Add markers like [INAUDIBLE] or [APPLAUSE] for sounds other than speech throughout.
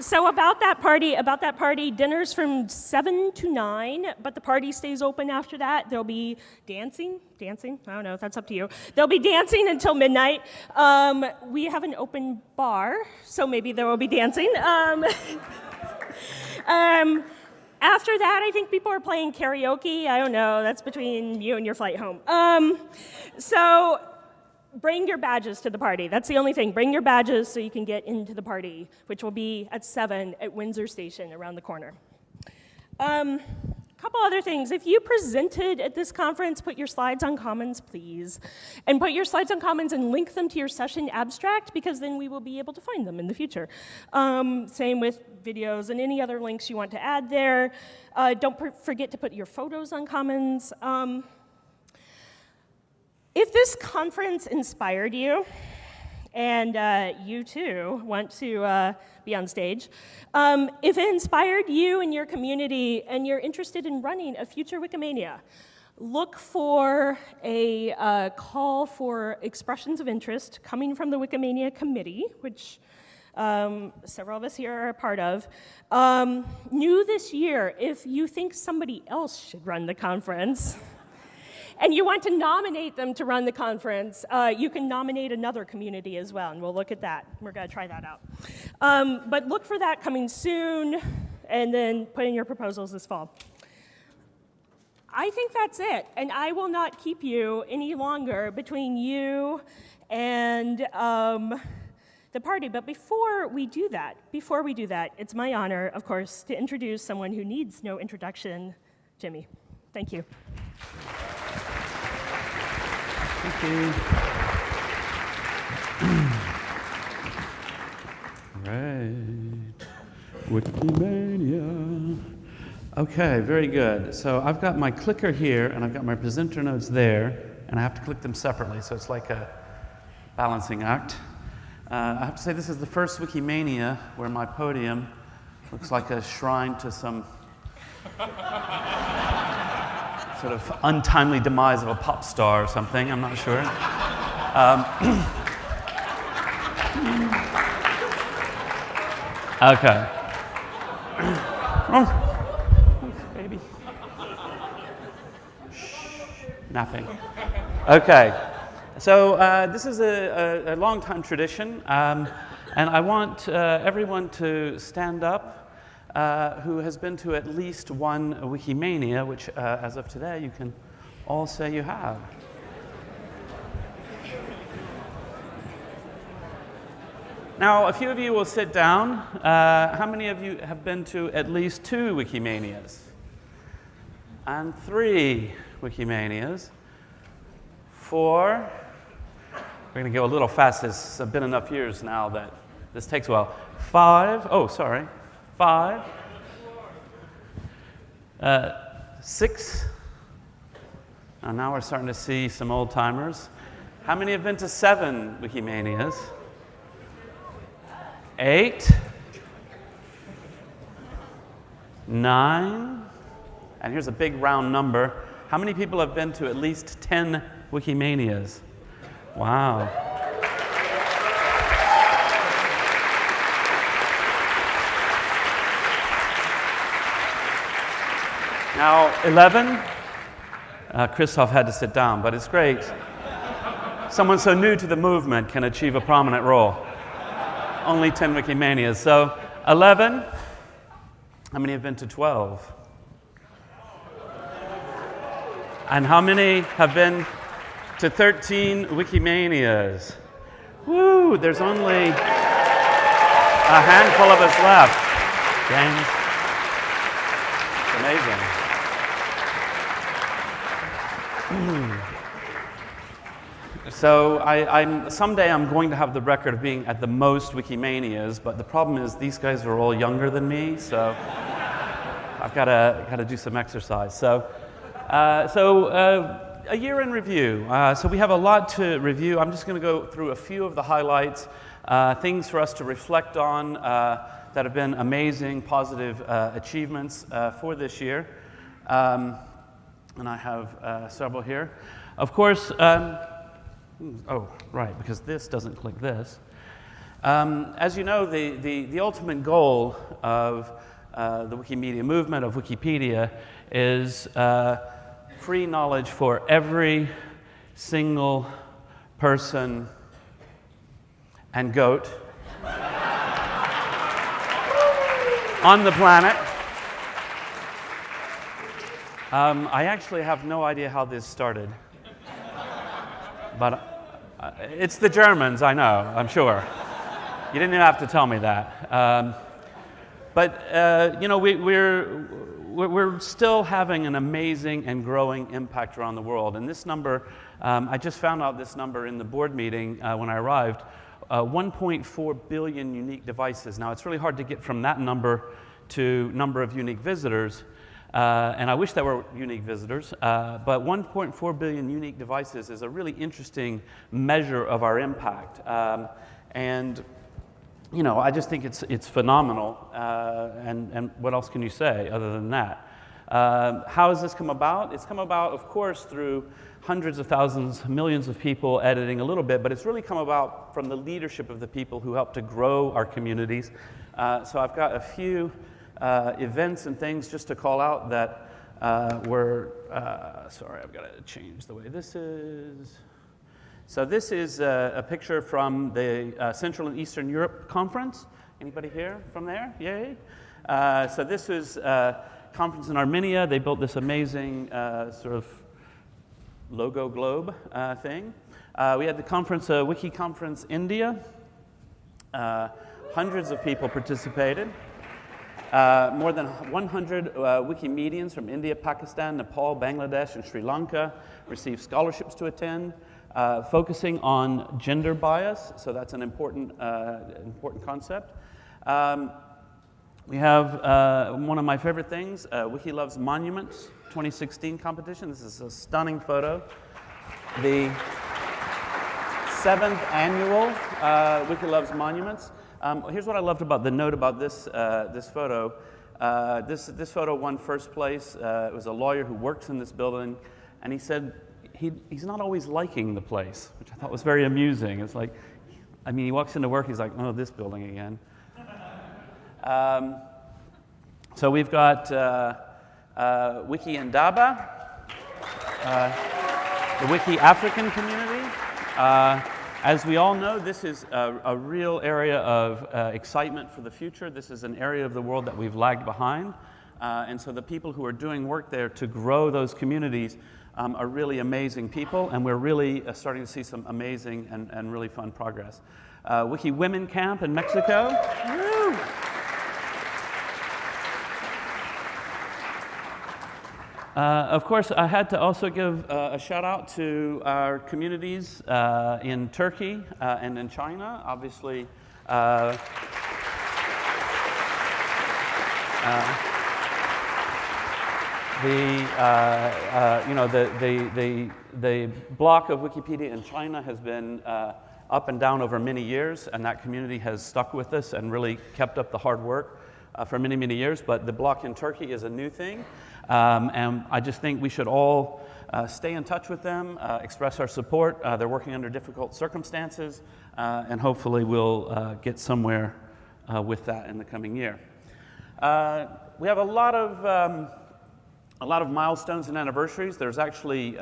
so about that party, about that party, dinner's from seven to nine, but the party stays open after that. There'll be dancing, dancing. I don't know. If that's up to you. There'll be dancing until midnight. Um, we have an open bar, so maybe there will be dancing. Um, [LAUGHS] um, after that, I think people are playing karaoke. I don't know. That's between you and your flight home. Um, so bring your badges to the party. That's the only thing. Bring your badges so you can get into the party, which will be at 7 at Windsor Station around the corner. A um, couple other things. If you presented at this conference, put your slides on Commons, please. And put your slides on Commons and link them to your session abstract, because then we will be able to find them in the future. Um, same with videos and any other links you want to add there. Uh, don't forget to put your photos on Commons. Um, if this conference inspired you, and uh, you too want to uh, be on stage, um, if it inspired you and your community and you're interested in running a future Wikimania, look for a uh, call for expressions of interest coming from the Wikimania committee, which um, several of us here are a part of. Um, new this year, if you think somebody else should run the conference, and you want to nominate them to run the conference, uh, you can nominate another community as well, and we'll look at that. We're going to try that out. Um, but look for that coming soon, and then put in your proposals this fall. I think that's it, and I will not keep you any longer between you and um, the party. But before we do that, before we do that, it's my honor, of course, to introduce someone who needs no introduction, Jimmy. Thank you. Right. Wikimania. Okay, very good. So I've got my clicker here, and I've got my presenter notes there, and I have to click them separately, so it's like a balancing act. Uh, I have to say this is the first Wikimania where my podium looks like a shrine to some sort of untimely demise of a pop star or something, I'm not sure. Um, [CLEARS THROAT] okay. oh, baby. Shh, napping. Okay. So uh, this is a, a, a long time tradition, um, and I want uh, everyone to stand up uh, who has been to at least one Wikimania, which uh, as of today you can all say you have. Now, a few of you will sit down. Uh, how many of you have been to at least two Wikimanias? And three Wikimanias. Four. We're going to go a little fast. It's been enough years now that this takes a while. Five. Oh, sorry five, uh, six. And now we're starting to see some old timers. How many have been to seven Wikimanias? Eight, nine, and here's a big round number. How many people have been to at least 10 Wikimanias? Wow. Now, 11, uh, Christoph had to sit down, but it's great. Someone so new to the movement can achieve a prominent role. Only 10 Wikimanias. So, 11. How many have been to 12? And how many have been to 13 Wikimanias? Woo, there's only a handful of us left. It's amazing. So I, am someday I'm going to have the record of being at the most Wikimanias, but the problem is these guys are all younger than me, so [LAUGHS] I've got to got to do some exercise. So, uh, so uh, a year in review. Uh, so we have a lot to review. I'm just going to go through a few of the highlights, uh, things for us to reflect on uh, that have been amazing, positive uh, achievements for this year. Um, and I have several here. Of course. Um, Oh, right, because this doesn't click this. Um, as you know, the, the, the ultimate goal of uh, the Wikimedia movement, of Wikipedia, is uh, free knowledge for every single person and goat [LAUGHS] on the planet. Um, I actually have no idea how this started. But uh, it's the Germans, I know, I'm sure. You didn't have to tell me that. Um, but, uh, you know, we, we're, we're still having an amazing and growing impact around the world. And this number, um, I just found out this number in the board meeting uh, when I arrived uh, 1.4 billion unique devices. Now, it's really hard to get from that number to number of unique visitors. Uh, and I wish there were unique visitors, uh, but 1.4 billion unique devices is a really interesting measure of our impact. Um, and you know, I just think it's, it's phenomenal. Uh, and, and what else can you say other than that? Um, how has this come about? It's come about, of course, through hundreds of thousands, millions of people editing a little bit, but it's really come about from the leadership of the people who help to grow our communities. Uh, so I've got a few uh, events and things just to call out that uh, were, uh, sorry, I've got to change the way this is. So this is a, a picture from the uh, Central and Eastern Europe Conference. Anybody here from there? Yay. Uh, so this was a conference in Armenia. They built this amazing sort of logo globe uh, thing. Uh, we had the conference, uh, Wiki Conference India. Uh, hundreds of people participated. Uh, more than 100 uh, Wikimedians from India, Pakistan, Nepal, Bangladesh, and Sri Lanka received scholarships to attend, focusing on gender bias. So that's an important, important concept. Um, we have one of my favorite things, Wiki Loves Monuments. 2016 competition. This is a stunning photo. The seventh annual uh, Wiki Loves Monuments. Um, here's what I loved about the note about this, uh, this photo. Uh, this, this photo won first place. Uh, it was a lawyer who works in this building, and he said he, he's not always liking the place, which I thought was very amusing. It's like, I mean, he walks into work, he's like, oh, this building again. [LAUGHS] Um, so we've got uh, uh, Wiki Indaba, uh, the Wiki African community. Uh, as we all know, this is a, a real area of uh, excitement for the future. This is an area of the world that we've lagged behind. Uh, and so the people who are doing work there to grow those communities um, are really amazing people, and we're really uh, starting to see some amazing and, and really fun progress. Wiki Women Camp in Mexico. Uh, of course, I had to also give uh, a shout out to our communities uh, in Turkey uh, and in China. Obviously, uh, uh, the you know the, the the the block of Wikipedia in China has been up and down over many years, and that community has stuck with us and really kept up the hard work for many many years. But the block in Turkey is a new thing. Um, and I just think we should all uh, stay in touch with them, uh, express our support. Uh, they're working under difficult circumstances, uh, and hopefully we'll uh, get somewhere uh, with that in the coming year. we have a lot of um, a lot of milestones and anniversaries. There's actually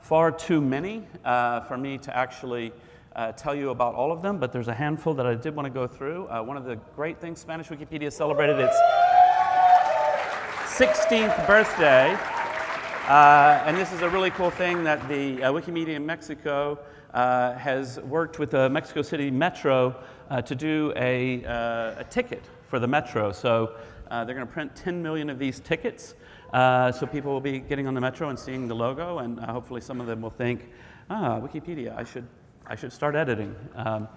far too many for me to actually tell you about all of them, but there's a handful that I did want to go through. one of the great things Spanish Wikipedia celebrated its 16th birthday. Uh, and this is a really cool thing that the uh, Wikimedia in Mexico uh, has worked with the Mexico City Metro uh, to do a, uh, a, ticket for the Metro. So uh, they're going to print 10 million of these tickets. so people will be getting on the Metro and seeing the logo, and hopefully some of them will think, ah, Wikipedia, I should, I should start editing. Um,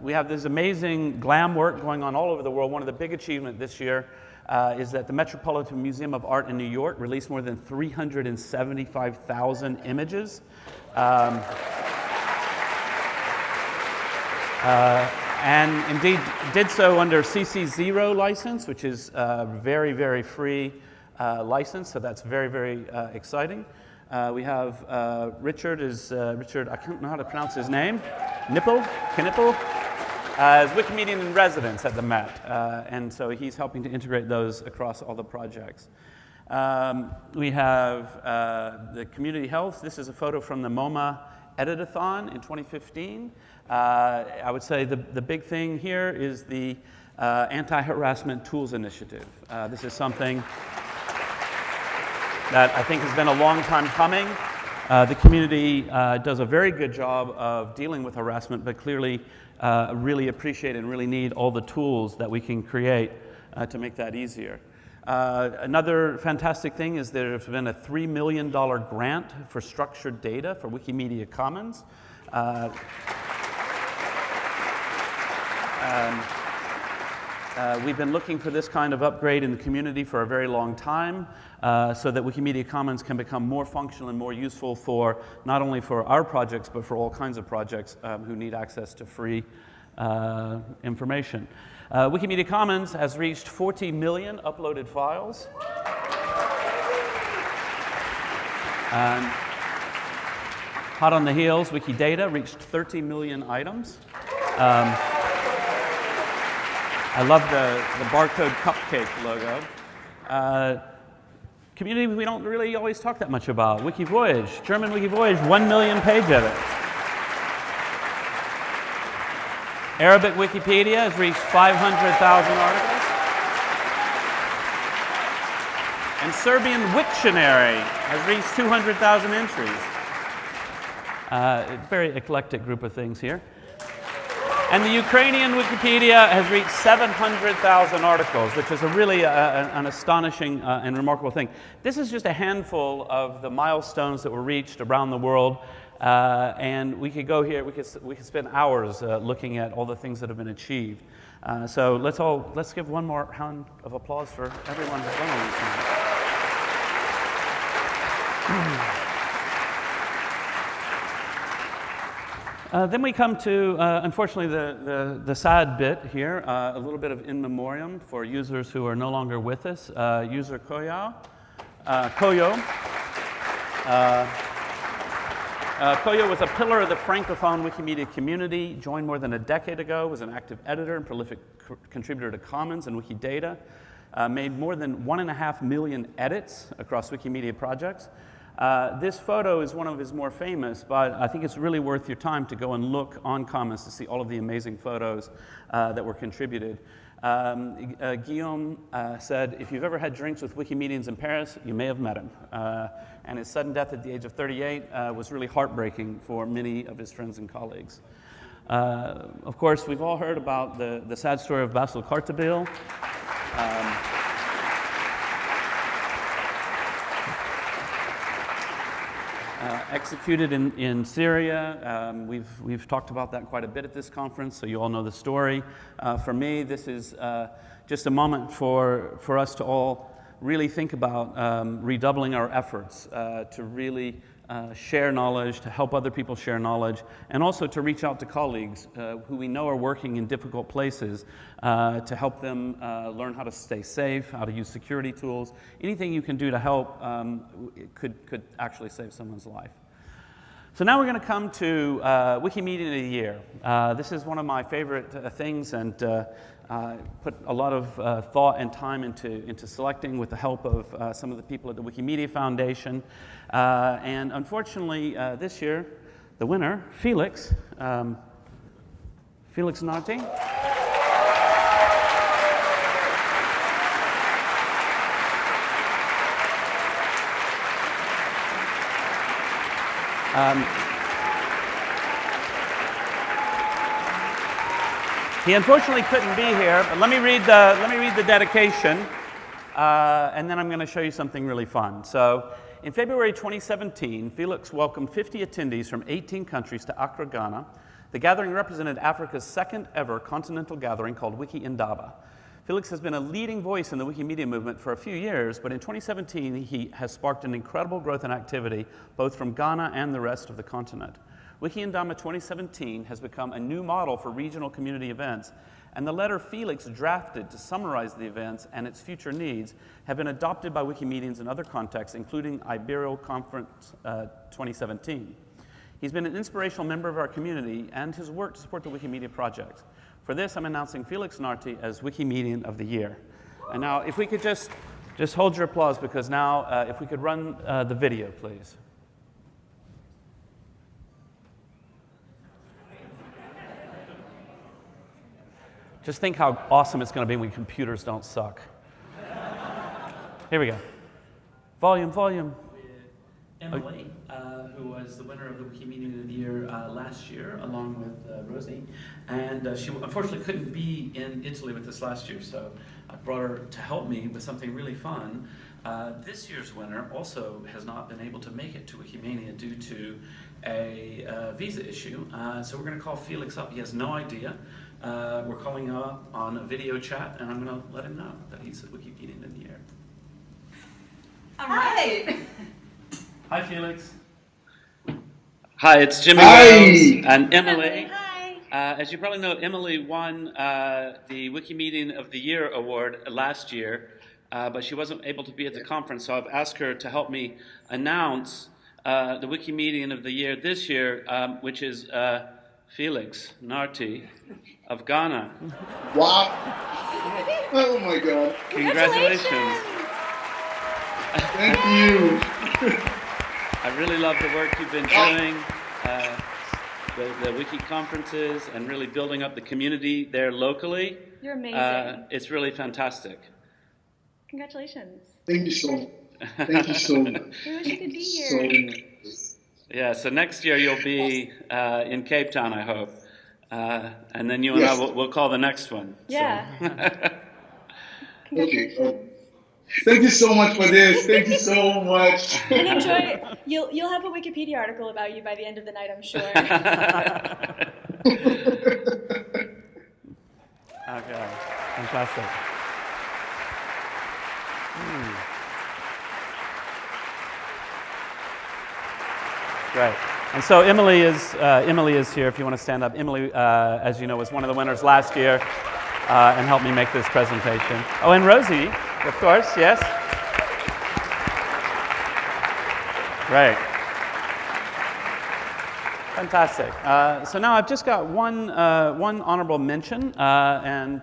we have this amazing glam work going on all over the world. One of the big achievements this year uh, is that the Metropolitan Museum of Art in New York released more than 375,000 images. Um, uh, and indeed did so under CC0 license, which is a very, very free uh, license, so that's very, very uh, exciting. Uh, we have Richard is, Richard, I can't know how to pronounce his name. Knipel, Knipel, is Wikimedian in residence at the Met, uh, and so he's helping to integrate those across all the projects. Um, we have uh, the community health. This is a photo from the MoMA Editathon in 2015. Uh, I would say the, the big thing here is the uh, Anti-Harassment Tools Initiative. Uh, this is something that I think has been a long time coming. Uh, the community uh, does a very good job of dealing with harassment, but clearly uh, really appreciate and really need all the tools that we can create uh, to make that easier. Uh, another fantastic thing is there's been a $3 million grant for structured data for Wikimedia Commons. Uh, um, uh, we've been looking for this kind of upgrade in the community for a very long time uh, so that Wikimedia Commons can become more functional and more useful for not only for our projects but for all kinds of projects um, who need access to free uh, information. Uh, Wikimedia Commons has reached 40 million uploaded files. And hot on the heels, Wikidata reached 30 million items. Um, I love the, the barcode cupcake logo. Uh, community we don't really always talk that much about. Wikivoyage, German Wikivoyage, 1 million page edits. Arabic Wikipedia has reached 500,000 articles. And Serbian Wiktionary has reached 200,000 entries. Uh, very eclectic group of things here. And the Ukrainian Wikipedia has reached 700,000 articles, which is a really uh, an astonishing uh, and remarkable thing. This is just a handful of the milestones that were reached around the world. Uh, and we could go here, we could, we could spend hours uh, looking at all the things that have been achieved. Uh, so let's all, let's give one more round of applause for everyone that's done all these things. Uh, then we come to, uh, unfortunately, the, the, the, sad bit here, uh, a little bit of in memoriam for users who are no longer with us. Uh, user Coyau. Uh, Coyau. Uh, Coyau was a pillar of the Francophone Wikimedia community, joined more than a decade ago, was an active editor and prolific contributor to Commons and Wikidata, made more than one and a half million edits across Wikimedia projects, uh, this photo is one of his more famous, but I think it's really worth your time to go and look on Commons to see all of the amazing photos uh, that were contributed. Um, uh, Guillaume uh, said, if you've ever had drinks with Wikimedians in Paris, you may have met him. Uh, and his sudden death at the age of 38 was really heartbreaking for many of his friends and colleagues. of course, we've all heard about the, the sad story of Bassel Khartabil. Um, Uh, executed in, in Syria. Um, we've, we've talked about that quite a bit at this conference, so you all know the story. Uh, for me, this is uh, just a moment for, for us to all really think about um, redoubling our efforts uh, to really uh, share knowledge, to help other people share knowledge, and also to reach out to colleagues uh, who we know are working in difficult places uh, to help them uh, learn how to stay safe, how to use security tools. Anything you can do to help um, could, could actually save someone's life. So now we're going to come to uh, Wikimedia of the Year. Uh, this is one of my favorite uh, things and uh, put a lot of uh, thought and time into, into selecting with the help of some of the people at the Wikimedia Foundation. And unfortunately, this year, the winner, Felix, um, Felix Nartey. Um, he unfortunately couldn't be here, but let me read the, let me read the dedication, uh, and then I'm going to show you something really fun. So, in February 2017, Felix welcomed 50 attendees from 18 countries to Accra, Ghana. The gathering represented Africa's second ever continental gathering called Wiki Indaba. Felix has been a leading voice in the Wikimedia movement for a few years, but in 2017 he has sparked an incredible growth in activity both from Ghana and the rest of the continent. Wiki Indaba 2017 has become a new model for regional community events, and the letter Felix drafted to summarize the events and its future needs have been adopted by Wikimedians in other contexts, including Ibero Conference uh, 2017. He's been an inspirational member of our community and his work to support the Wikimedia project. For this, I'm announcing Felix Nartey as Wikimedian of the Year. And now, if we could just, just hold your applause, because now, uh, if we could run uh, the video, please. Just think how awesome it's going to be when computers don't suck. Here we go. Volume, volume. Emily, uh, who was the winner of the Wikimedia of the Year uh, last year, along with uh, Rosie. And uh, she unfortunately couldn't be in Italy with us last year, so I brought her to help me with something really fun. Uh, this year's winner also has not been able to make it to Wikimania due to a uh, visa issue. Uh, so we're going to call Felix up. He has no idea. Uh, we're calling him up on a video chat, and I'm going to let him know that he's a Wikipedian of the Year. All right. [LAUGHS] Hi, Felix. Hi, it's Jimmy Wales and Emily. Hi. Uh, as you probably know, Emily won uh, the Wikimedian of the Year award last year, uh, but she wasn't able to be at the conference, so I've asked her to help me announce uh, the Wikimedian of the Year this year, um, which is uh, Felix Nartey of Ghana. Wow. Oh my God. Congratulations. Thank you. [LAUGHS] I really love the work you've been doing, uh, the, the wiki conferences, and really building up the community there locally. You're amazing. Uh, it's really fantastic. Congratulations. Thank you so much. Thank you so much. [LAUGHS] We wish you could be So here. much. Yeah, so next year you'll be uh, in Cape Town, I hope. Uh, and then you and I will we'll call the next one. So- Yeah. Okay. uh, Thank you so much for this. Thank you so much. [LAUGHS] and enjoy. You'll you'll have a Wikipedia article about you by the end of the night, I'm sure. [LAUGHS] Okay, fantastic. Great. And so Emily is, uh, Emily is here if you want to stand up. Emily, uh, as you know, was one of the winners last year uh, and helped me make this presentation. Oh, and Rosie, of course, yes. Right. Fantastic. Uh, so now I've just got one, uh, one honorable mention, uh, and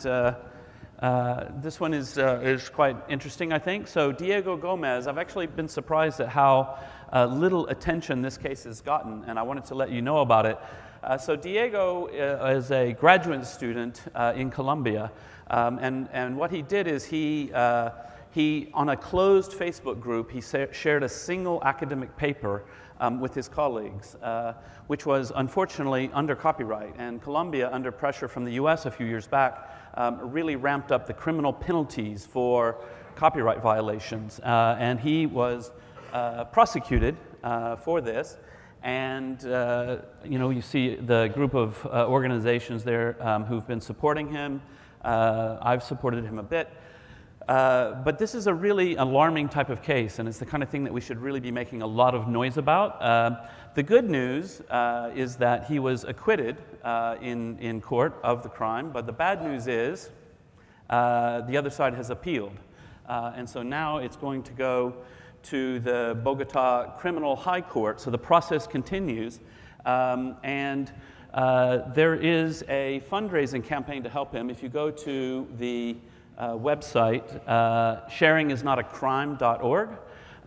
this one is, is quite interesting, I think. So Diego Gomez, I've actually been surprised at how uh, little attention this case has gotten, and I wanted to let you know about it. Uh, so Diego uh, is a graduate student uh, in Colombia, um, and, and what he did is he, uh, he, on a closed Facebook group, he shared a single academic paper um, with his colleagues, uh, which was unfortunately under copyright. And Colombia, under pressure from the US a few years back, um, really ramped up the criminal penalties for copyright violations. Uh, and he was prosecuted uh, for this. And uh, you know, you see the group of uh, organizations there um, who've been supporting him. Uh, I've supported him a bit. Uh, but this is a really alarming type of case, and it's the kind of thing that we should really be making a lot of noise about. Uh, the good news uh, is that he was acquitted uh, in, in court of the crime, but the bad news is uh, the other side has appealed. Uh, and so now it's going to go to the Bogota Criminal High Court. So the process continues. Um, and uh, there is a fundraising campaign to help him. If you go to the uh, website, uh, sharingisnotacrime.org,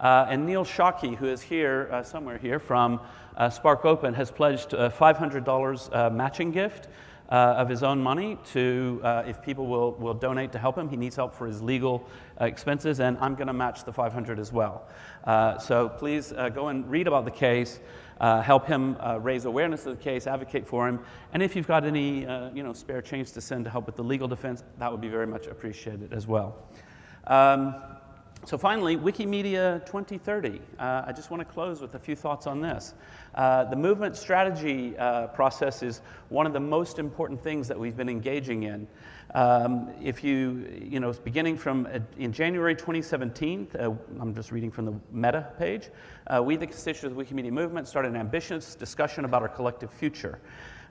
uh, and Neil Shockey, who is here, uh, somewhere here, from uh, Spark Open, has pledged a $500 uh, matching gift uh, of his own money to, uh, if people will, will donate to help him. He needs help for his legal uh, expenses, and I'm going to match the 500 as well. Uh, so please uh, go and read about the case, help him raise awareness of the case, advocate for him, and if you've got any you know, spare change to send to help with the legal defense, that would be very much appreciated as well. Um, so finally, Wikimedia 2030. Uh, I just want to close with a few thoughts on this. Uh, the movement strategy uh, process is one of the most important things that we've been engaging in. Um, if you, you know, beginning from uh, in January 2017, uh, I'm just reading from the Meta page, uh, we, the constituents of the Wikimedia movement, started an ambitious discussion about our collective future.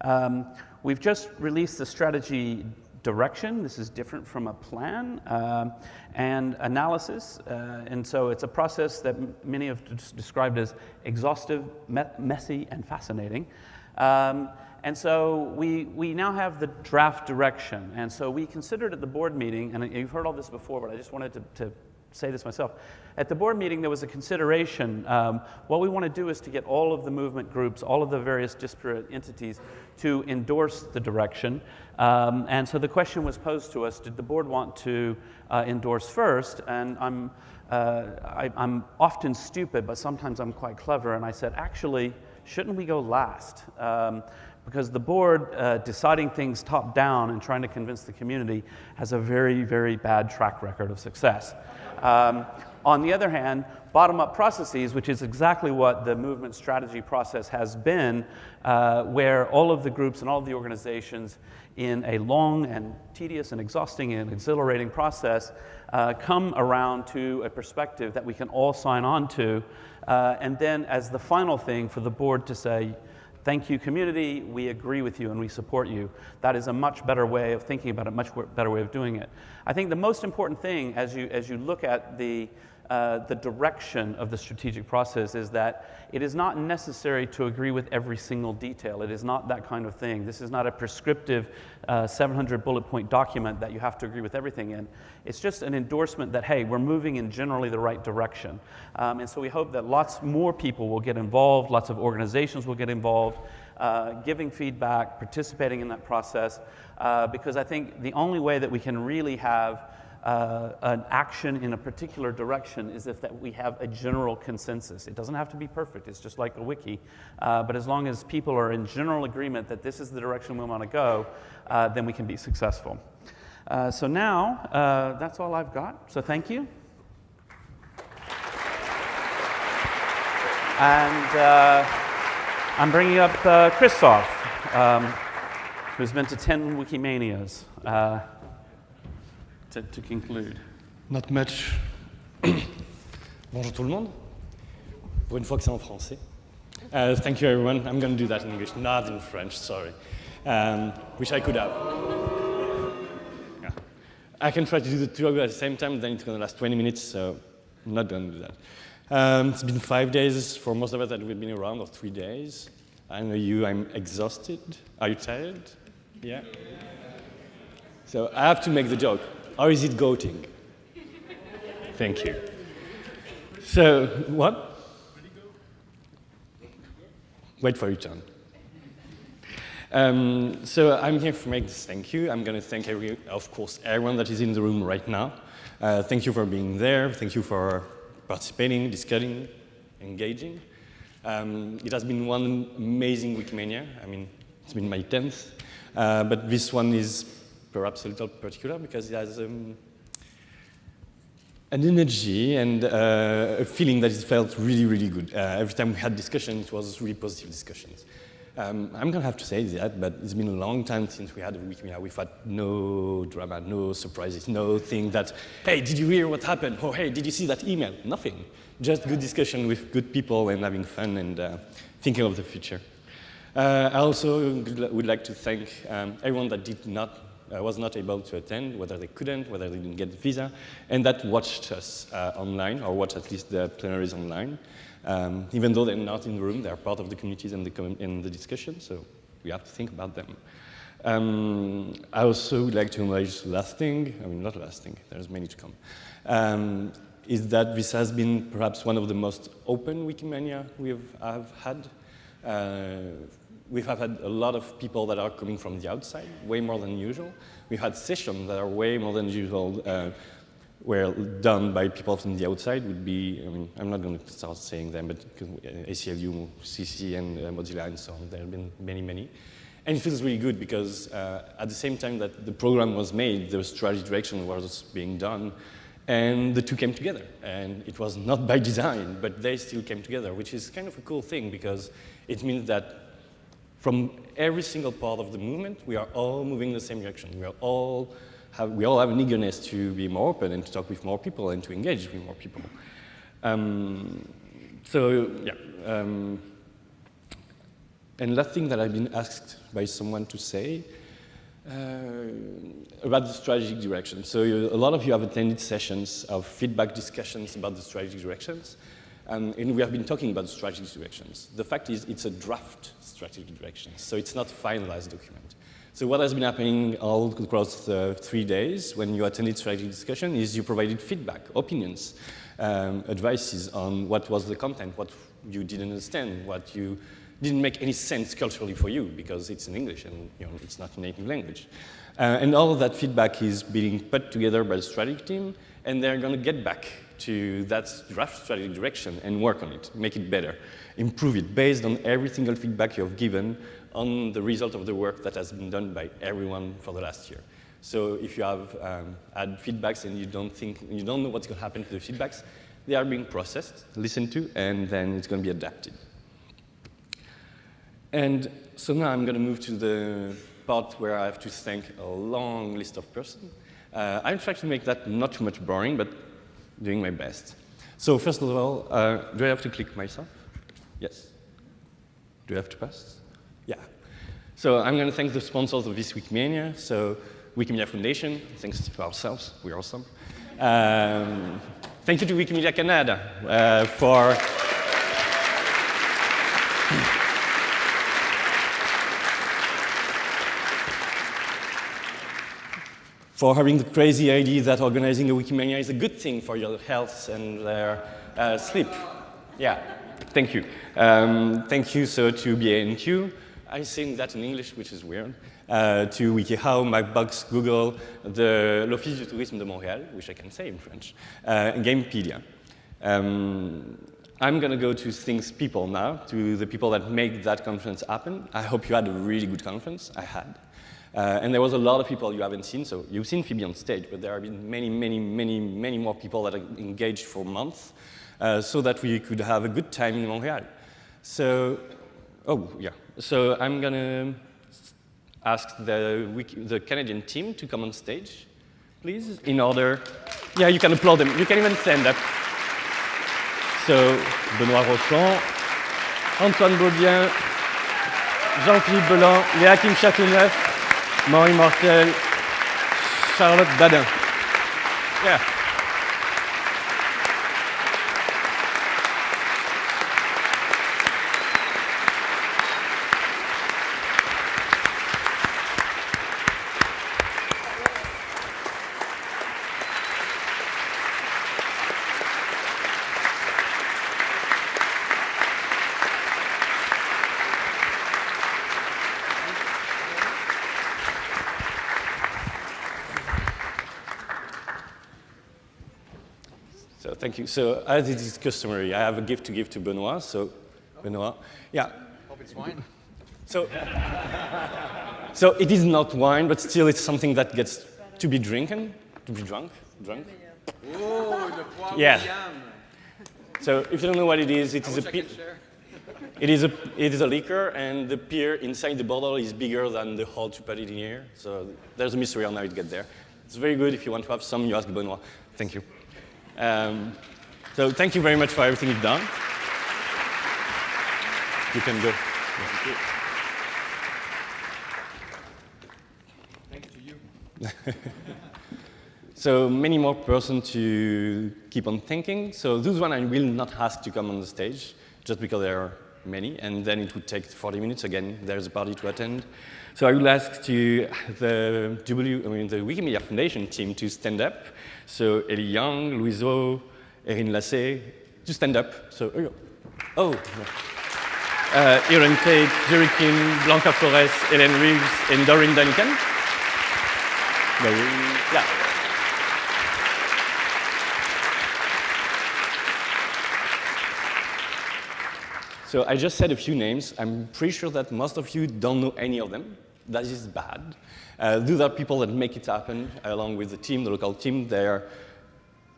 Um, we've just released the strategy direction. This is different from a plan um, and analysis. Uh, and so it's a process that many have described as exhaustive, me messy, and fascinating. Um, and so we, we now have the draft direction. And so we considered at the board meeting, and you've heard all this before, but I just wanted to, to say this myself. At the board meeting, there was a consideration. Um, what we want to do is to get all of the movement groups, all of the various disparate entities to endorse the direction. Um, and so the question was posed to us, did the board want to uh, endorse first? And I'm, uh, I, am often stupid, but sometimes I'm quite clever. And I said, actually, shouldn't we go last? Um, because the board uh, deciding things top down and trying to convince the community has a very, very bad track record of success. Um, on the other hand, bottom up processes, which is exactly what the movement strategy process has been, uh, where all of the groups and all of the organizations in a long and tedious and exhausting and exhilarating process uh, come around to a perspective that we can all sign on to. Uh, and then, as the final thing, for the board to say, Thank you, community. We agree with you and we support you. That is a much better way of thinking about it, much better way of doing it. I think the most important thing as you, as you look at the, uh, the direction of the strategic process is that it is not necessary to agree with every single detail. It is not that kind of thing. This is not a prescriptive uh, 700 bullet point document that you have to agree with everything in. It's just an endorsement that, hey, we're moving in generally the right direction. Um, and so we hope that lots more people will get involved, lots of organizations will get involved. Uh, giving feedback, participating in that process, uh, because I think the only way that we can really have uh, an action in a particular direction is if that we have a general consensus. It doesn't have to be perfect, it's just like a wiki. Uh, but as long as people are in general agreement that this is the direction we want to go, uh, then we can be successful. Uh, so now, uh, that's all I've got. So thank you. And uh, I'm bringing up Christoph, um, who's been to 10 Wikimanias to, to conclude? Not much. [CLEARS THROAT] Bonjour tout le monde. Pour une fois que c'est en français. Uh, thank you, everyone. I'm going to do that in English, not in French, sorry. Um, which I could have. Yeah. I can try to do the two at the same time, then it's going to last 20 minutes, so I'm not going to do that. Um, it's been five days for most of us that we've been around, or three days. I know you, I'm exhausted. Are you tired? Yeah? So I have to make the joke. Or is it goating? Thank you. So, what? Wait for your turn. Um, so I'm here make this thank you. I'm going to thank, every, of course, everyone that is in the room right now. Uh, thank you for being there. Thank you for participating, discussing, engaging. Um, it has been one amazing Wikimania. I mean, it's been my 10th. Uh, but this one is perhaps a little particular because it has um, an energy and uh, a feeling that it felt really, really good. Uh, every time we had discussions, it was really positive discussions. Um, I'm going to have to say that, but it's been a long time since we had a week Wikimedia. We've had no drama, no surprises, no thing that, hey, did you hear what happened? Or hey, did you see that email? Nothing. Just good discussion with good people and having fun and uh, thinking of the future. Uh, I also would like to thank um, everyone that did not uh, was not able to attend, whether they couldn't, whether they didn't get the visa, and that watched us uh, online, or watched at least the plenaries online. Um, even though they're not in the room, they're part of the communities and the, in the discussion, so we have to think about them. Um, I also would like to acknowledge last thing, I mean not last thing, there's many to come, um, is that this has been perhaps one of the most open Wikimania we've have had. Uh, we have had a lot of people that are coming from the outside, way more than usual. We've had sessions that are way more than usual, uh, were done by people from the outside would be, I mean, I'm not going to start saying them, but ACLU, CC, and uh, Mozilla, and so on. There have been many, many. And it feels really good because uh, at the same time that the program was made, the strategy direction was being done, and the two came together. And it was not by design, but they still came together, which is kind of a cool thing because it means that from every single part of the movement, we are all moving in the same direction. We, are all have, we all have an eagerness to be more open and to talk with more people and to engage with more people. Um, so, yeah. Um, and last thing that I've been asked by someone to say, Uh, about the strategic direction. So you, a lot of you have attended sessions of feedback discussions about the strategic directions. Um, and we have been talking about the strategic directions. The fact is it's a draft strategic direction, so it's not finalized document. So what has been happening all across the three days when you attended strategic discussion is you provided feedback, opinions, um, advices on what was the content, what you didn't understand, what you didn't make any sense culturally for you because it's in English and you know, it's not a native language. Uh, and all of that feedback is being put together by the strategy team and they're going to get back to that draft strategic direction and work on it, make it better, improve it based on every single feedback you have given on the result of the work that has been done by everyone for the last year. So if you have um, had feedbacks and you don't think, you don't know what's going to happen to the feedbacks, they are being processed, listened to, and then it's going to be adapted. And so now I'm going to move to the part where I have to thank a long list of persons. Uh, I'm trying to make that not too much boring, but doing my best. So first of all, uh, do I have to click myself? Yes. Do I have to pass? Yeah. So I'm going to thank the sponsors of this Wikimania. So Wikimedia Foundation, thanks to ourselves, we're awesome. Um, thank you to Wikimedia Canada uh, for for having the crazy idea that organizing a Wikimania is a good thing for your health and their uh, sleep. Yeah, thank you. Um, thank you sir, to BANQ. I sing that in English, which is weird. Uh, to WikiHow, Mapbox, Google, the l'Office du Tourisme de Montréal, which I can say in French, uh, and Gamepedia. Um, I'm going to go to things people now, to the people that make that conference happen. I hope you had a really good conference. I had. Uh, and there was a lot of people you haven't seen. So you've seen Phoebe on stage, but there have been many, many, many, many more people that are engaged for months Uh, so that we could have a good time in Montreal. So, oh, yeah. So I'm going to ask the, the Canadian team to come on stage, please, in order. Yeah, you can applaud them. You can even stand up. So, Benoît Rochon, Antoine Beaubien, Jean-Philippe Belin, Léa Kim Châteauneuf, Marie Martel, Charlotte Dadin. Yeah. So thank you. So as it is customary, I have a gift to give to Benoit. So Benoit, yeah. Hope it's wine. So, so it is not wine, but still it's something that gets to be drinking, to be drunk, drunk. Oh, Yeah. So if you don't know what it is, it I is a wish I pe- could share. it is a it is a liquor, and the beer inside the bottle is bigger than the hole to put it in here. So there's a mystery on how it gets there. It's very good. If you want to have some, you ask Benoit. Thank you. Um, so thank you very much for everything you've done. You can go. Thank you to you. [LAUGHS] So many more persons to keep on thinking. So those one I will not ask to come on the stage, just because there are many, and then it would take 40 minutes. Again, there's a party to attend. So I will ask to the W, I mean the Wikimedia Foundation team to stand up. So Ellie Young, Louiseau, Erin Lassé, to stand up. So, oh, uh, Erin Tate, Jerry Kim, Blanca Flores, Ellen Reeves, and Doreen Duncan. Yeah. So I just said a few names. I'm pretty sure that most of you don't know any of them. That is bad. Uh, those are people that make it happen along with the team, the local team. They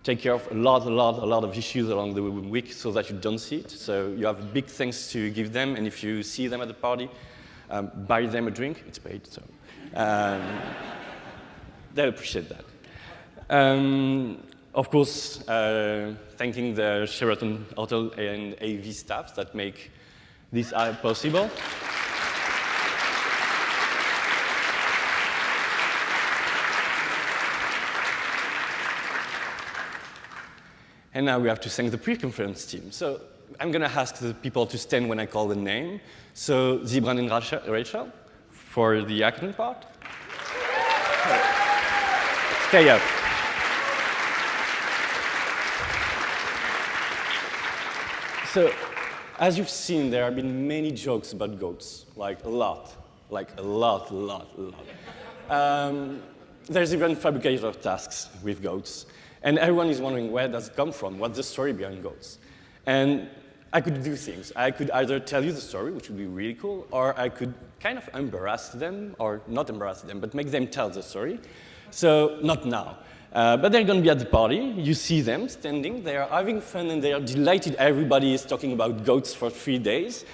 take care of a lot, a lot, a lot of issues along the week so that you don't see it. So you have big things to give them, and if you see them at the party, um, buy them a drink. It's paid, so um, [LAUGHS] they appreciate that. Um, of course, uh, thanking the Sheraton Hotel and AV staff that make this app possible. And now we have to thank the pre-conference team. So I'm going to ask the people to stand when I call the name. So Zibran and Rachel for the acting part. Stay up. So, as you've seen, there have been many jokes about goats, like a lot, like a lot, a lot, a lot. Um, there's even Phabricator tasks with goats, and everyone is wondering where does it come from? What's the story behind goats? And I could do things. I could either tell you the story, which would be really cool, or I could kind of embarrass them, or not embarrass them, but make them tell the story. So, not now. Uh, but they're going to be at the party. You see them standing. They are having fun and they are delighted. Everybody is talking about goats for three days.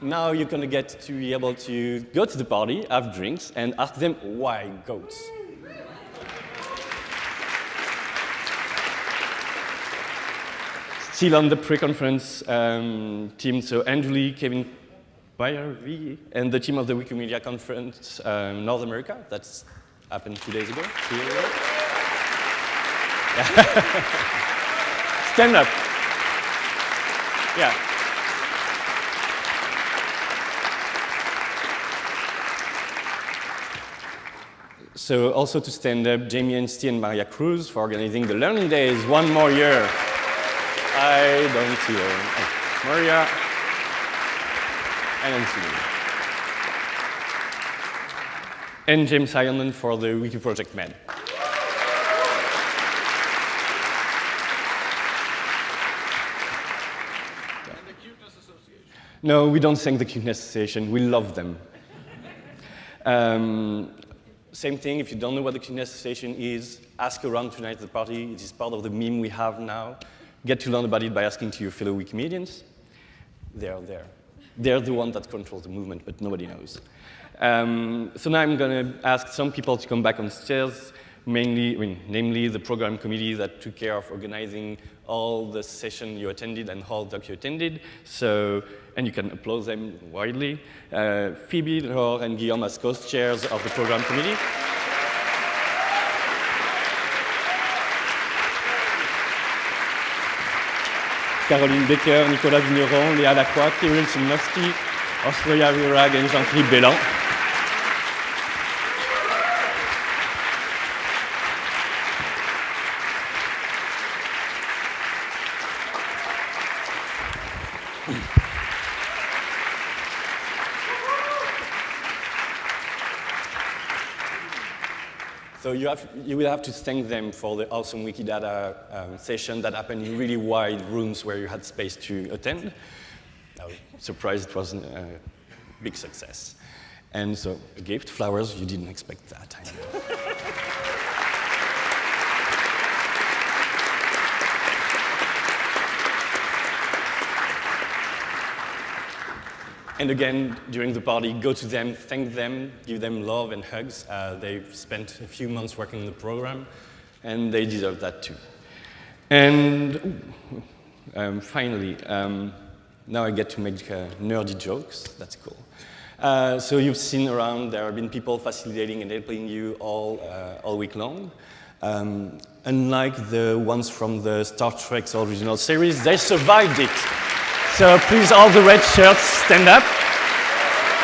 Now you're going to get to be able to go to the party, have drinks, and ask them why goats. Still on the pre-conference um, team, so Angeli, Kevin Byervy, and the team of the Wikimedia Conference um, North America. That's happened. Two days ago. [LAUGHS] Stand up. Yeah. So also to stand up, Jaime Anstee and Maria Cruz for organizing the Learning Days one more year. I don't see her. Oh, Maria. See her. And James Heilman for the Wiki Project Med. And the Cuteness Association. No, we don't thank the Cuteness Association. We love them. Um, same thing, if you don't know what the Cuteness Association is, ask around tonight at the party. It is part of the meme we have now. Get to learn about it by asking to your fellow Wikimedians. They are there. They're the one that controls the movement, but nobody knows. Um, so now I'm going to ask some people to come back on stairs, mainly, I mean, namely the program committee that took care of organizing all the session you attended and all doc you attended. So, and you can applaud them widely. Uh, Phoebe, Laure, and Guillaume as co-chairs of the program committee. Caroline Becker, Nicolas Vigneron, Léa Lacroix, Kiril Simeonovski, Australia Virag, and Jean-Philippe Béland. [LAUGHS] So you, have, you will have to thank them for the awesome Wikidata um, session that happened in really wide rooms where you had space to attend. I was surprised it wasn't a big success. And so a gift, flowers, you didn't expect that. [LAUGHS] And again, during the party, go to them, thank them, give them love and hugs. Uh, they've spent a few months working on the program, and they deserve that too. And ooh, um, finally, um, now I get to make uh, nerdy jokes. That's cool. Uh, so you've seen around, there have been people facilitating and helping you all, uh, all week long. Um, unlike the ones from the Star Trek's original series, they survived it. So please, all the red shirts, stand up.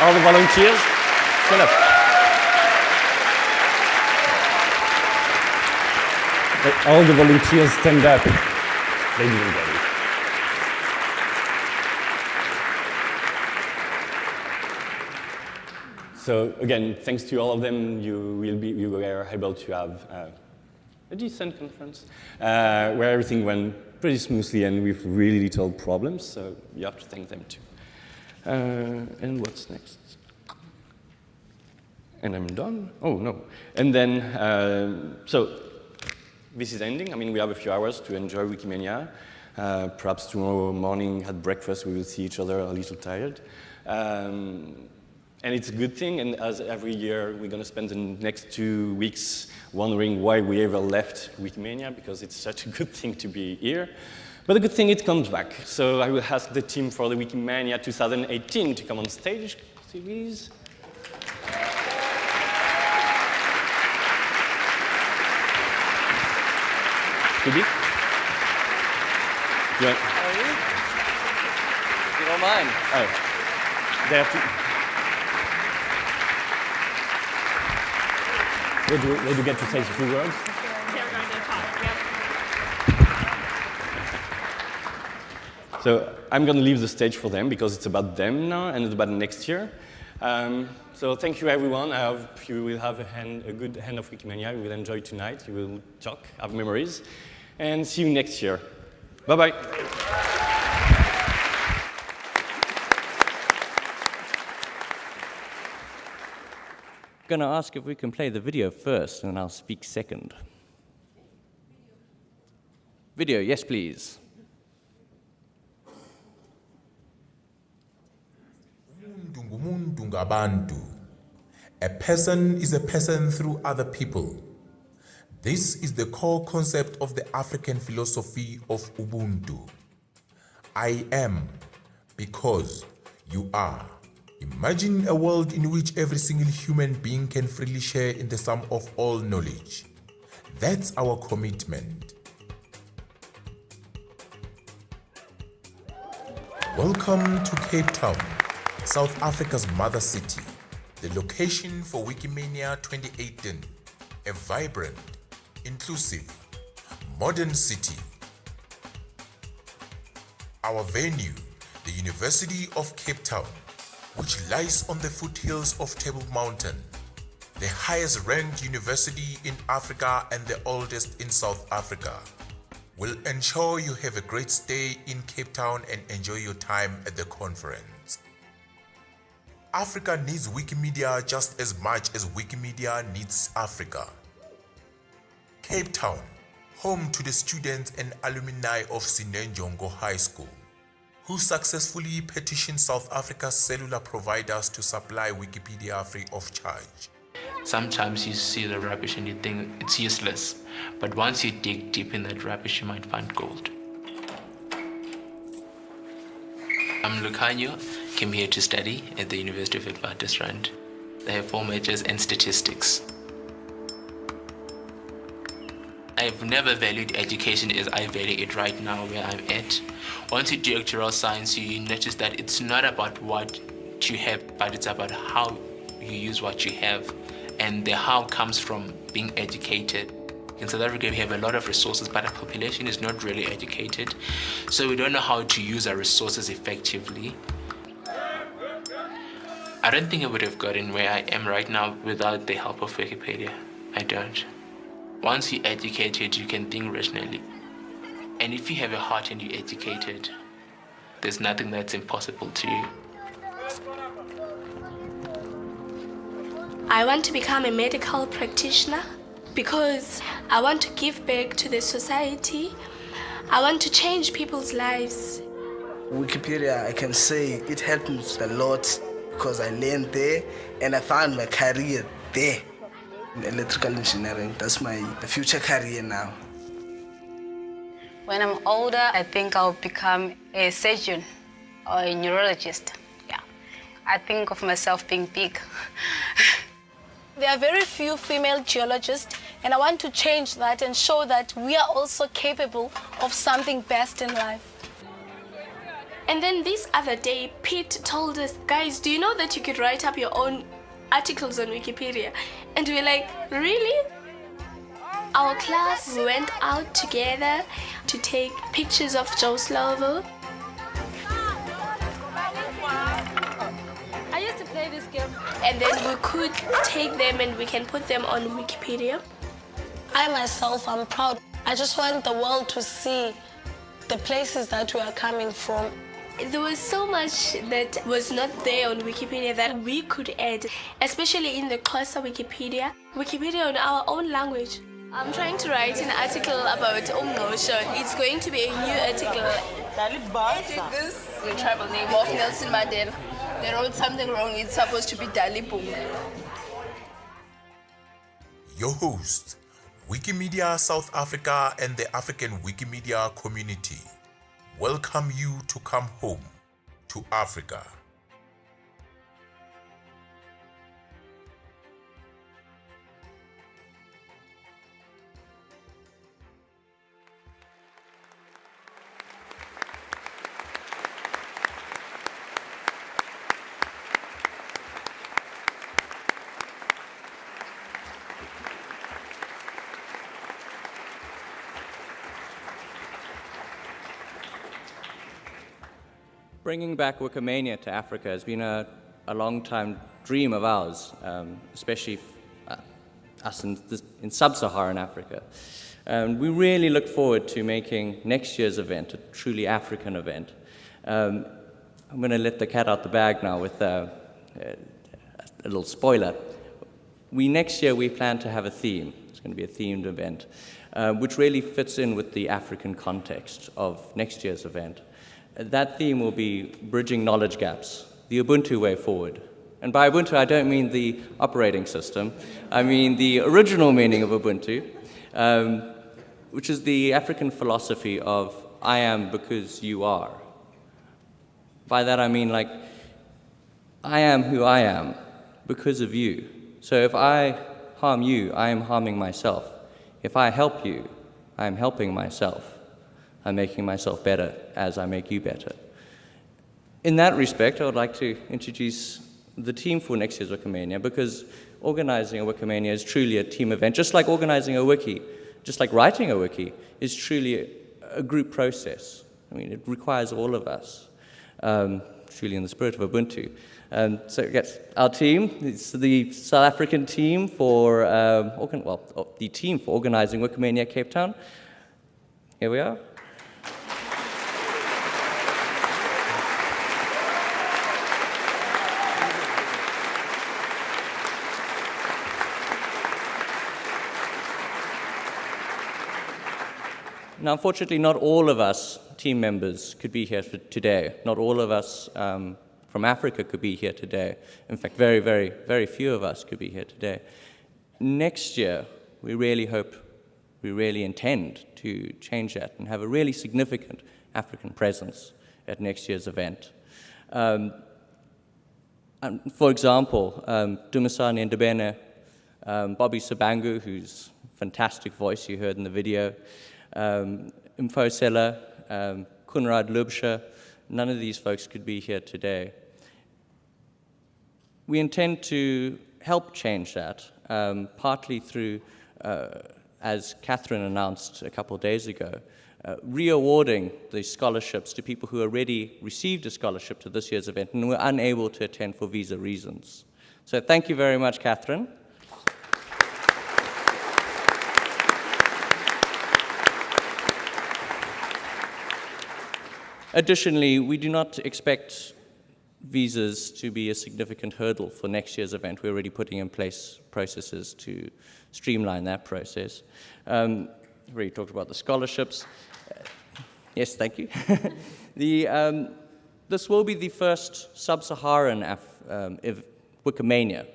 All the volunteers, stand up. All the volunteers, stand up. They didn't get it. So again, thanks to all of them, you will be you were able to have uh, a decent conference uh, where everything went pretty smoothly and with really little problems. So you have to thank them too. Uh, and what's next? And I'm done. Oh no. And then uh, so this is ending. I mean, we have a few hours to enjoy Wikimania. Uh, perhaps tomorrow morning at breakfast we will see each other a little tired. Um, and it's a good thing, and as every year, we're going to spend the next two weeks wondering why we ever left Wikimania, because it's such a [LAUGHS] good thing to be here. But the good thing, it comes back. So I will ask the team for the Wikimania 2018 to come on stage, please. You want- How are you? You don't mind? oh, they have to. They do, get to say a few words. So I'm going to leave the stage for them because it's about them now and it's about next year. Um, so thank you, everyone. I hope you will have a, hand, a good hand of Wikimania. You will enjoy tonight. You will talk, have memories, and see you next year. Bye-bye. Gonna ask if we can play the video first, and I'll speak second. Video, yes, please. A person is a person through other people. This is the core concept of the African philosophy of Ubuntu. I am because you are. Imagine a world in which every single human being can freely share in the sum of all knowledge. That's our commitment. Welcome to Cape Town, South Africa's mother city, the location for Wikimania 2018, a vibrant, inclusive, modern city. Our venue, the University of Cape Town, which lies on the foothills of Table Mountain, the highest ranked university in Africa and the oldest in South Africa will ensure you have a great stay in Cape Town and enjoy your time at the conference. Africa needs Wikimedia just as much as Wikimedia needs Africa. Cape Town, home to the students and alumni of Sinenjongo High School, who successfully petitioned South Africa's cellular providers to supply Wikipedia free of charge. Sometimes you see the rubbish and you think it's useless, but once you dig deep in that rubbish, you might find gold. I'm Lucanio, came here to study at the University of Witwatersrand. I have four majors and statistics. I've never valued education as I value it right now where I'm at. Once you do actuarial science, you notice that it's not about what you have, but it's about how you use what you have. And the how comes from being educated. In South Africa, we have a lot of resources, but our population is not really educated. So we don't know how to use our resources effectively. I don't think I would have gotten where I am right now without the help of Wikipedia. I don't. Once you're educated, you can think rationally. And if you have a heart and you're educated, there's nothing that's impossible to you. I want to become a medical practitioner because I want to give back to the society. I want to change people's lives. Wikipedia, I can say it helped me a lot because I learned there and I found my career there in electrical engineering. That's my future career now. When I'm older, I think I'll become a surgeon or a neurologist. Yeah. I think of myself being big. [LAUGHS] There are very few female geologists, and I want to change that and show that we are also capable of something best in life. And then this other day, Pete told us, guys, do you know that you could write up your own articles on Wikipedia? And we we're like, really? Our class went out together to take pictures of Joe Slovo. I used to play this game. And then we could take them and we can put them on Wikipedia. I myself I'm proud. I just want the world to see the places that we are coming from. There was so much that was not there on Wikipedia that we could add, especially in the Xhosa Wikipedia, Wikipedia on our own language. I'm trying to write an article about Umngosho. It's going to be a new article. I did this. The tribal name of Nelson Mandela. They wrote something wrong. It's supposed to be Dalibung. Your host, Wikimedia South Africa and the African Wikimedia community welcome you to come home to Africa. Bringing back Wikimania to Africa has been a, a long time dream of ours, um, especially uh, us in, in sub-Saharan Africa. Um, we really look forward to making next year's event a truly African event. Um, I'm going to let the cat out the bag now with uh, a little spoiler. We next year we plan to have a theme. It's going to be a themed event, uh, which really fits in with the African context of next year's event. That theme will be bridging knowledge gaps, the Ubuntu way forward. And by Ubuntu, I don't mean the operating system. I mean the original meaning of Ubuntu, um, which is the African philosophy of I am because you are. By that I mean like, I am who I am because of you. So if I harm you, I am harming myself. If I help you, I am helping myself. I'm making myself better as I make you better. In that respect, I would like to introduce the team for next year's Wikimania because organizing a Wikimania is truly a team event, just like organizing a wiki, just like writing a wiki is truly a, group process. I mean, it requires all of us, um, truly in the spirit of Ubuntu. Um, so yes, our team, it's the South African team for, um, organ well, the team for organizing Wikimania Cape Town. Here we are. Now, unfortunately, not all of us team members could be here today. Not all of us um, from Africa could be here today. In fact, very, very, very few of us could be here today. Next year, we really hope, we really intend to change that and have a really significant African presence at next year's event. Um, for example, um, Dumisani Ndubane, um, Bobby Shabangu, whose fantastic voice you heard in the video, um, Mfosela, um, Kunrad Lubsha, none of these folks could be here today. We intend to help change that, um, partly through, uh, as Catherine announced a couple days ago, uh, re-awarding the scholarships to people who already received a scholarship to this year's event and were unable to attend for visa reasons. So thank you very much, Catherine. Additionally, we do not expect visas to be a significant hurdle for next year's event. We're already putting in place processes to streamline that process. Um, we already talked about the scholarships. Uh, yes, thank you. [LAUGHS] the, um, this will be the first sub-Saharan um, Wikimania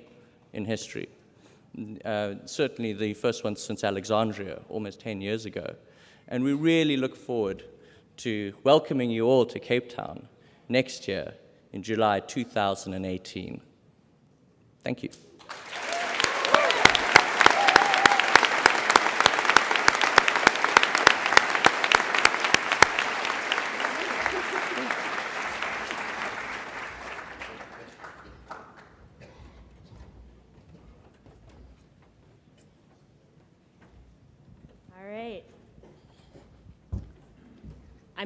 in history. Uh, certainly the first one since Alexandria, almost 10 years ago. And we really look forward to welcoming you all to Cape Town next year in July 2018. Thank you. All right.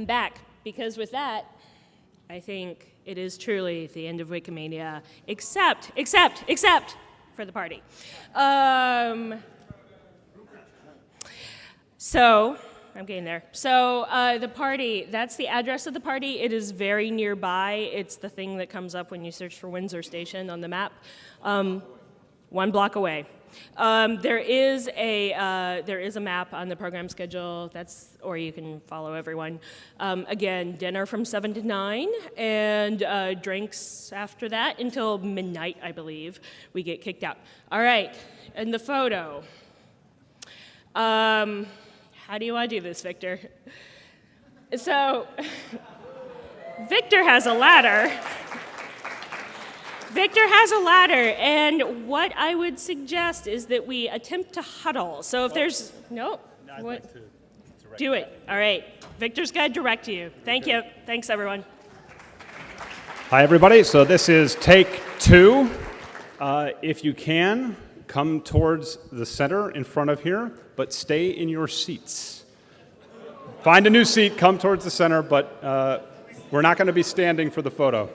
I'm back because with that, I think it is truly the end of Wikimania, except, except, except for the party. Um, so, I'm getting there. So, uh, the party, that's the address of the party. It is very nearby. It's the thing that comes up when you search for Windsor Station on the map. Um, one block away. Um, there is a uh, there is a map on the program schedule. That's or you can follow everyone. Um, again, dinner from seven to nine, and uh, drinks after that until midnight, I believe. We get kicked out. All right, and the photo. Um, how do you want to do this, Victor? So, [LAUGHS] Victor has a ladder. Victor has a ladder, and what I would suggest is that we attempt to huddle. So if there's, no, what? Do it. All right. Victor's going to direct to you. Thank you. Thanks, everyone. Hi, everybody. So this is take two. Uh, if you can, come towards the center in front of here, but stay in your seats. Find a new seat, come towards the center, but uh, We're not going to be standing for the photo.